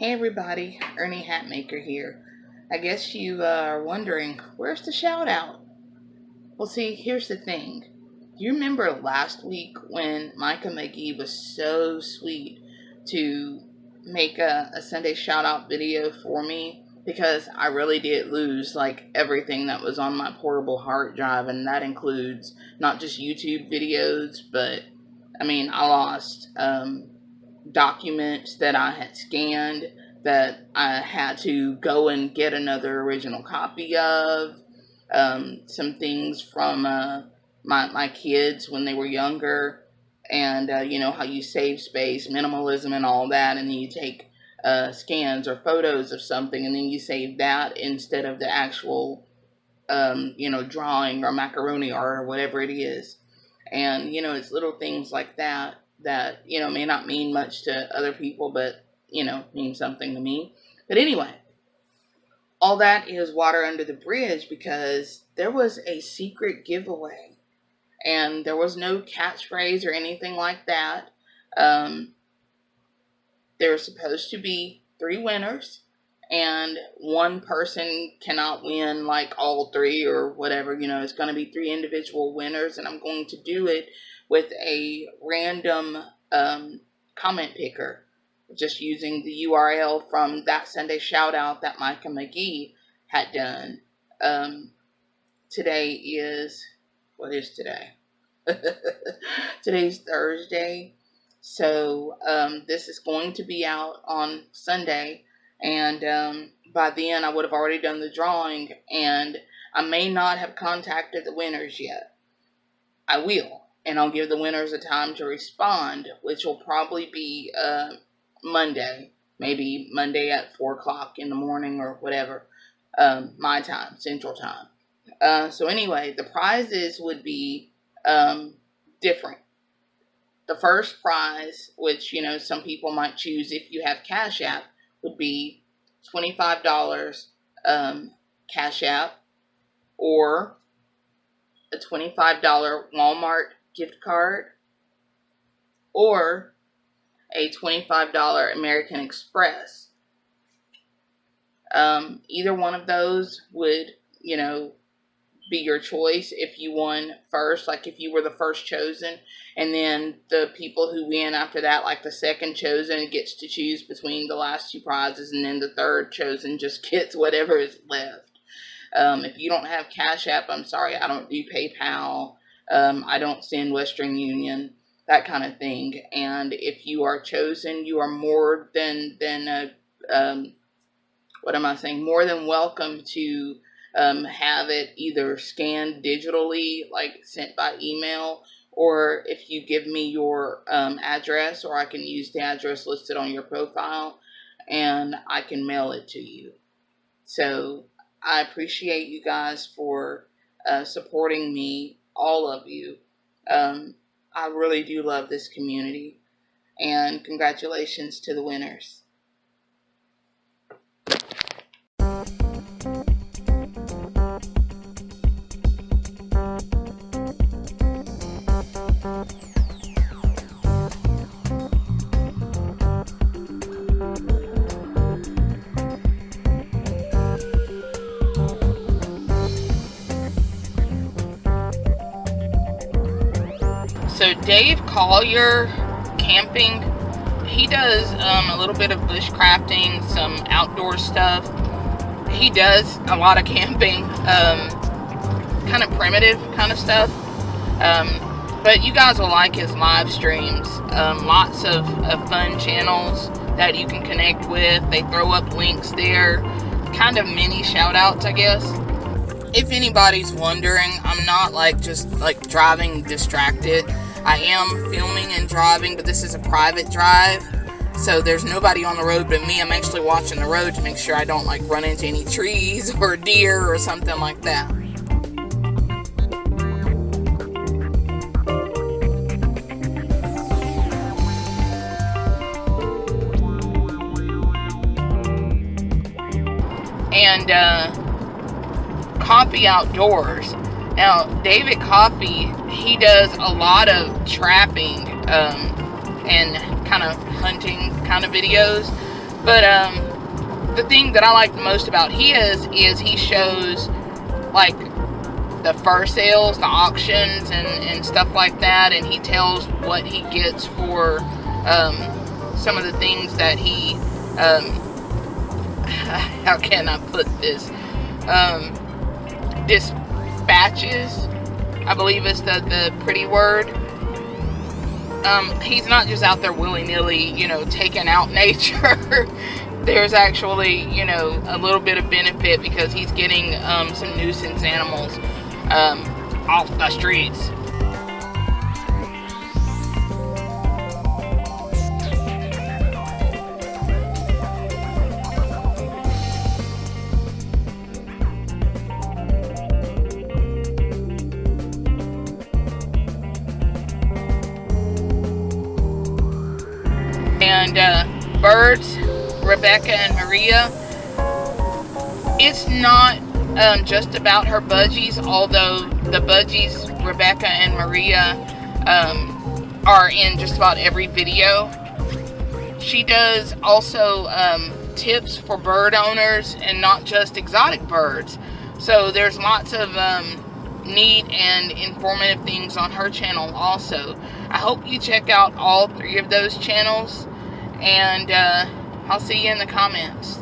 Hey everybody, Ernie Hatmaker here. I guess you uh, are wondering, where's the shout out? Well, see, here's the thing. You remember last week when Micah McGee was so sweet to make a, a Sunday shout out video for me? Because I really did lose like everything that was on my portable hard drive, and that includes not just YouTube videos, but I mean, I lost um, documents that I had scanned that I had to go and get another original copy of. Um, some things from uh, my, my kids when they were younger, and uh, you know how you save space, minimalism, and all that, and then you take uh, scans or photos of something, and then you save that instead of the actual, um, you know, drawing or macaroni art or whatever it is. And you know, it's little things like that that you know may not mean much to other people, but you know mean something to me. But anyway, all that is water under the bridge because there was a secret giveaway, and there was no catchphrase or anything like that. Um, there was supposed to be three winners and one person cannot win like all three or whatever you know it's going to be three individual winners and i'm going to do it with a random um, comment picker just using the url from that sunday shout out that micah mcgee had done. Um, today is what is today? Today's thursday. So um, this is going to be out on sunday and um, by then I would have already done the drawing, and I may not have contacted the winners yet. I will, and I'll give the winners a time to respond, which will probably be uh, Monday, maybe Monday at 4 o'clock in the morning or whatever, um, my time, Central Time. Uh, so, anyway, the prizes would be um, different. The first prize, which, you know, some people might choose if you have Cash App, would be $25 um, Cash App or a $25 Walmart gift card or a $25 American Express. Um, either one of those would, you know, be your choice if you won first, like if you were the first chosen, and then the people who win after that, like the second chosen, gets to choose between the last two prizes, and then the third chosen just gets whatever is left. Um, if you don't have Cash App, I'm sorry, I don't do PayPal. Um, I don't send Western Union, that kind of thing. And if you are chosen, you are more than than a um, what am I saying? More than welcome to um, have it either scanned digitally, like sent by email, or if you give me your um, address, or I can use the address listed on your profile and I can mail it to you. So I appreciate you guys for uh, supporting me, all of you. Um, I really do love this community. And congratulations to the winners. So Dave Collier camping, he does um, a little bit of bushcrafting, some outdoor stuff. He does a lot of camping, um, kind of primitive kind of stuff. Um, but you guys will like his live streams. Um, lots of, of fun channels that you can connect with. They throw up links there. Kind of mini shout outs, I guess if anybody's wondering, I'm not like just like driving distracted. I am filming and driving, but this is a private drive. So there's nobody on the road but me. I'm actually watching the road to make sure I don't like run into any trees or deer or something like that. And uh, Coffee Outdoors. Now, David Coffee he does a lot of trapping um, and kind of hunting kind of videos. But um, the thing that I like the most about his is he shows like the fur sales, the auctions, and, and stuff like that, and he tells what he gets for um, some of the things that he, um, how can I put this, um, dispatches, I believe is the, the pretty word. Um, he's not just out there willy-nilly, you know, taking out nature. There's actually, you know, a little bit of benefit because he's getting um, some nuisance animals um, off the streets. And uh, birds, Rebecca and Maria, it's not um, just about her budgies, although the budgies, Rebecca and Maria, um, are in just about every video. She does also um, tips for bird owners and not just exotic birds. So there's lots of um, neat and informative things on her channel also. I hope you check out all three of those channels and uh, I'll see you in the comments.